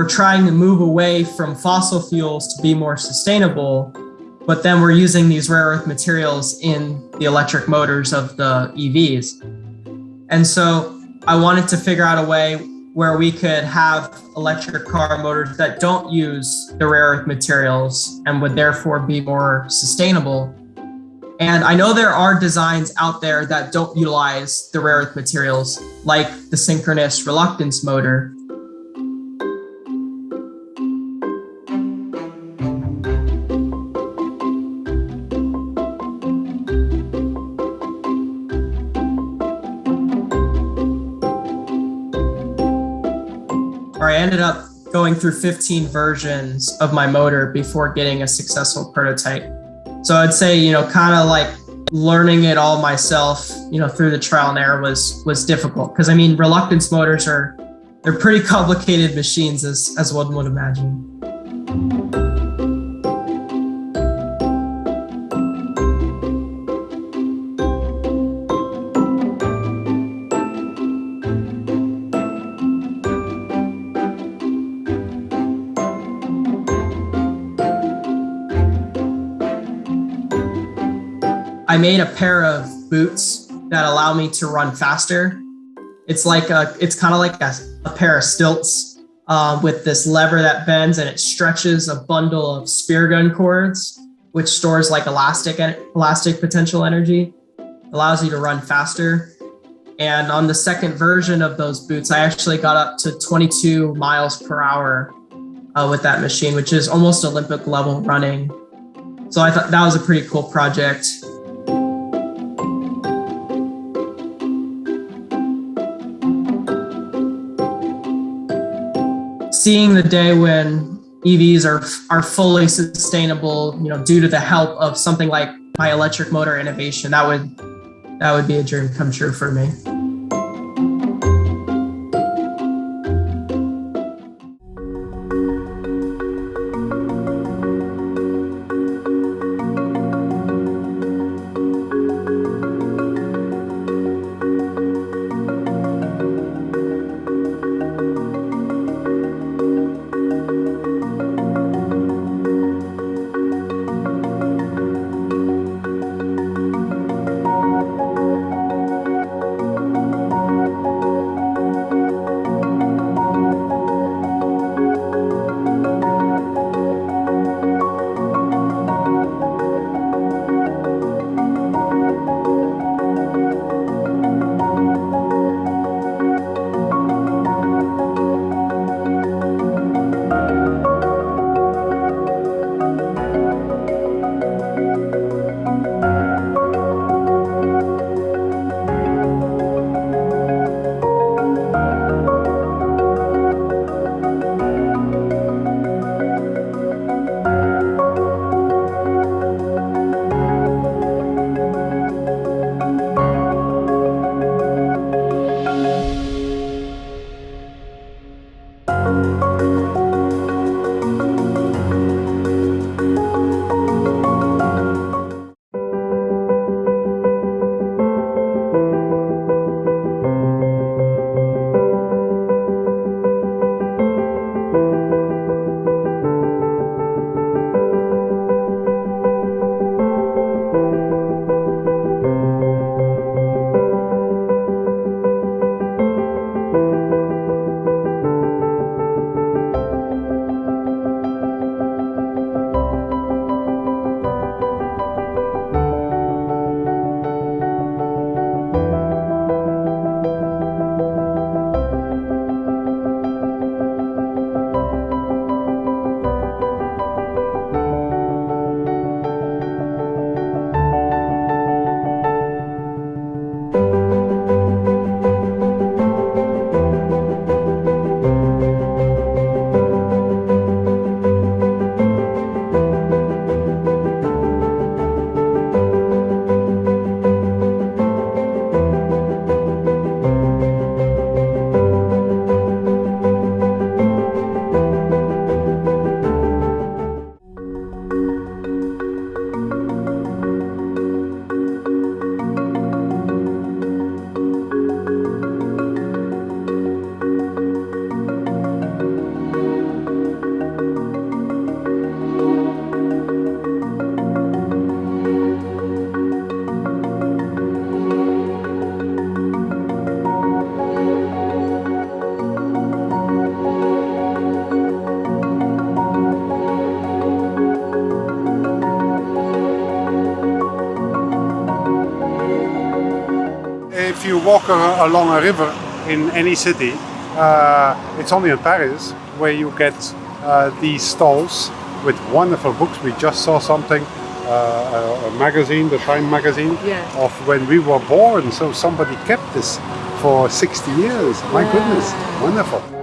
We're trying to move away from fossil fuels to be more sustainable, but then we're using these rare earth materials in the electric motors of the EVs. And so I wanted to figure out a way where we could have electric car motors that don't use the rare earth materials and would therefore be more sustainable. And I know there are designs out there that don't utilize the rare earth materials, like the synchronous reluctance motor, or I ended up going through 15 versions of my motor before getting a successful prototype. So I'd say, you know, kind of like learning it all myself, you know, through the trial and error was was difficult because I mean, reluctance motors are they're pretty complicated machines as as one would imagine. Made a pair of boots that allow me to run faster. It's like a, it's kind of like a, a, pair of stilts uh, with this lever that bends and it stretches a bundle of spear gun cords, which stores like elastic elastic potential energy, allows you to run faster. And on the second version of those boots, I actually got up to 22 miles per hour uh, with that machine, which is almost Olympic level running. So I thought that was a pretty cool project. Seeing the day when EVs are are fully sustainable, you know, due to the help of something like my electric motor innovation, that would that would be a dream come true for me. You walk a- along a river in any city, uh, it's only in Paris where you get uh, these stalls with wonderful books. We just saw something, uh, a, a magazine, the Time magazine, Yeah. of when we were born. So somebody kept this for 60 years. My goodness, wonderful.